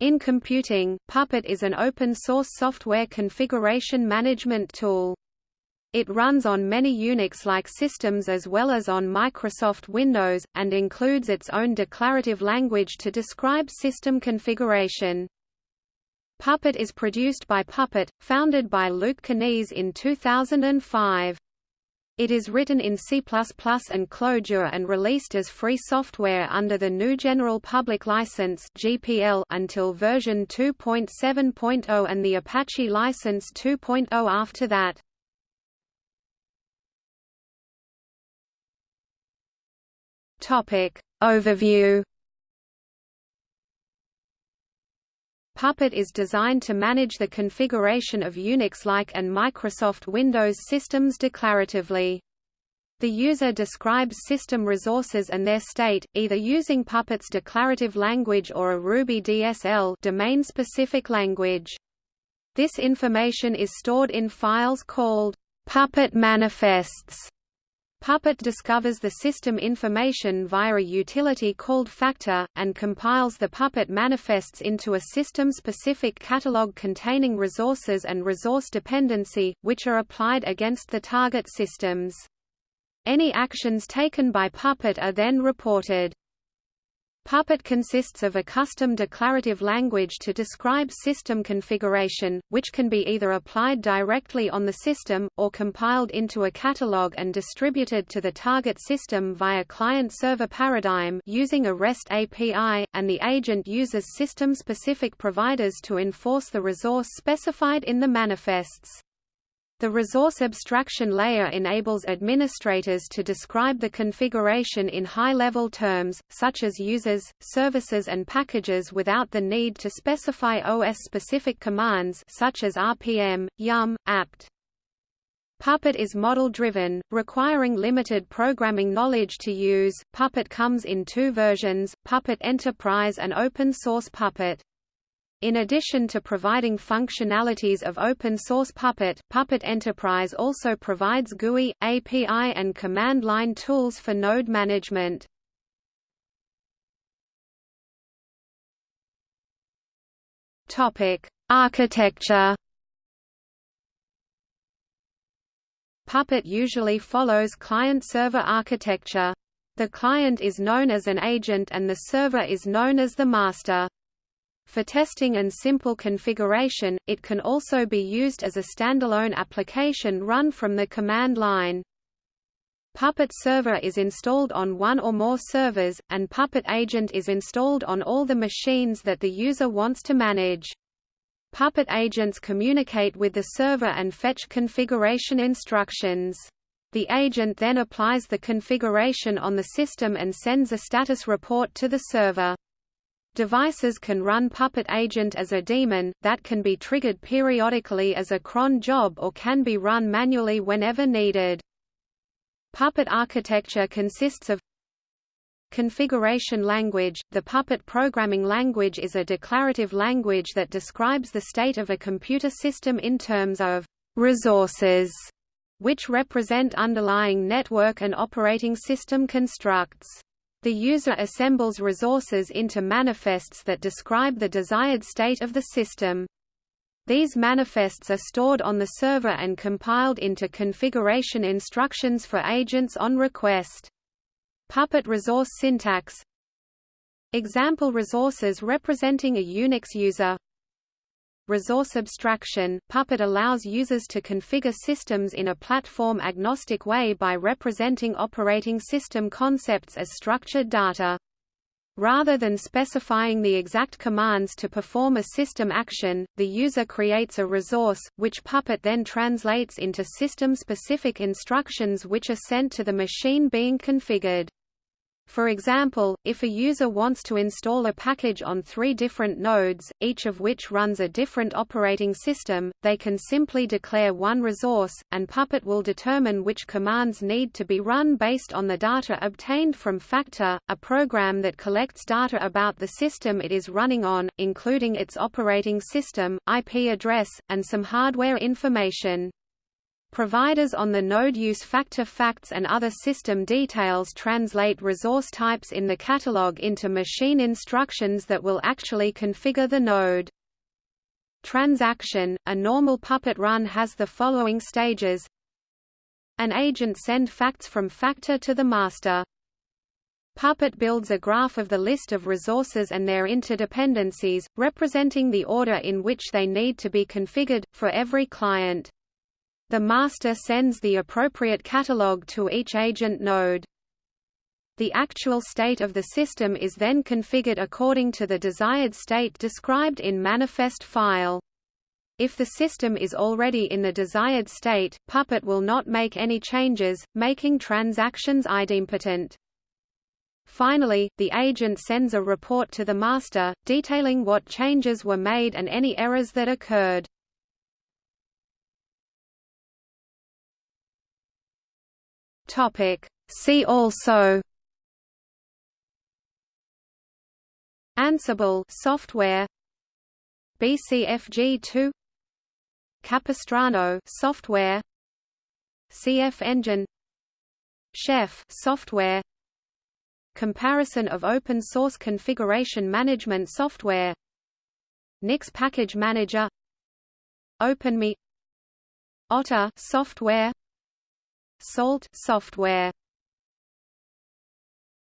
In computing, Puppet is an open-source software configuration management tool. It runs on many Unix-like systems as well as on Microsoft Windows, and includes its own declarative language to describe system configuration. Puppet is produced by Puppet, founded by Luke Kanies in 2005. It is written in C++ and Clojure and released as free software under the GNU General Public License (GPL) until version 2.7.0 and the Apache License 2.0 after that. Topic Overview Puppet is designed to manage the configuration of Unix-like and Microsoft Windows systems declaratively. The user describes system resources and their state, either using Puppet's declarative language or a Ruby DSL domain-specific language. This information is stored in files called Puppet manifests Puppet discovers the system information via a utility called Facter, and compiles the Puppet manifests into a system-specific catalog containing resources and resource dependency, which are applied against the target systems. Any actions taken by Puppet are then reported. Puppet consists of a custom declarative language to describe system configuration, which can be either applied directly on the system, or compiled into a catalog and distributed to the target system via client-server paradigm using a REST API, and the agent uses system-specific providers to enforce the resource specified in the manifests. The resource abstraction layer enables administrators to describe the configuration in high-level terms, such as users, services and packages without the need to specify OS-specific commands such as rpm, yum, apt. Puppet is model-driven, requiring limited programming knowledge to use. Puppet comes in two versions, Puppet Enterprise and Open Source Puppet. In addition to providing functionalities of open-source Puppet, Puppet Enterprise also provides GUI, API and command line tools for node management. Architecture. Puppet usually follows client-server architecture. The client is known as an agent and the server is known as the master. For testing and simple configuration, it can also be used as a standalone application run from the command line. Puppet Server is installed on one or more servers, and Puppet Agent is installed on all the machines that the user wants to manage. Puppet agents communicate with the server and fetch configuration instructions. The agent then applies the configuration on the system and sends a status report to the server. Devices can run Puppet Agent as a daemon, that can be triggered periodically as a cron job or can be run manually whenever needed. Puppet architecture consists of Configuration language – The Puppet programming language is a declarative language that describes the state of a computer system in terms of «resources», which represent underlying network and operating system constructs. The user assembles resources into manifests that describe the desired state of the system. These manifests are stored on the server and compiled into configuration instructions for agents on request. Puppet resource syntax Example resources representing a Unix user Resource abstraction – Puppet allows users to configure systems in a platform-agnostic way by representing operating system concepts as structured data. Rather than specifying the exact commands to perform a system action, the user creates a resource, which Puppet then translates into system-specific instructions which are sent to the machine being configured. For example, if a user wants to install a package on three different nodes, each of which runs a different operating system, they can simply declare one resource, and Puppet will determine which commands need to be run based on the data obtained from Facter, a program that collects data about the system it is running on, including its operating system, IP address, and some hardware information. Providers on the node use Facter facts and other system details translate resource types in the catalog into machine instructions that will actually configure the node. Transaction – A normal Puppet run has the following stages An agent send facts from Facter to the master. Puppet builds a graph of the list of resources and their interdependencies, representing the order in which they need to be configured, for every client. The master sends the appropriate catalog to each agent node. The actual state of the system is then configured according to the desired state described in manifest file. If the system is already in the desired state, Puppet will not make any changes, making transactions idempotent. Finally, the agent sends a report to the master, detailing what changes were made and any errors that occurred. Topic. See also Ansible software BCFG2 Capistrano software CF Engine Chef software Comparison of open source configuration management software Nix Package Manager OpenMe Otter software Salt software